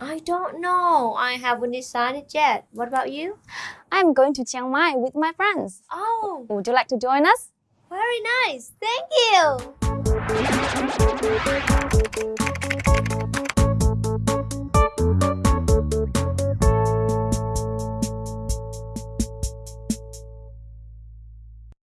I don't know. I haven't decided yet. What about you? I'm going to Chiang Mai with my friends. Oh, Would you like to join us? very nice. Thank you.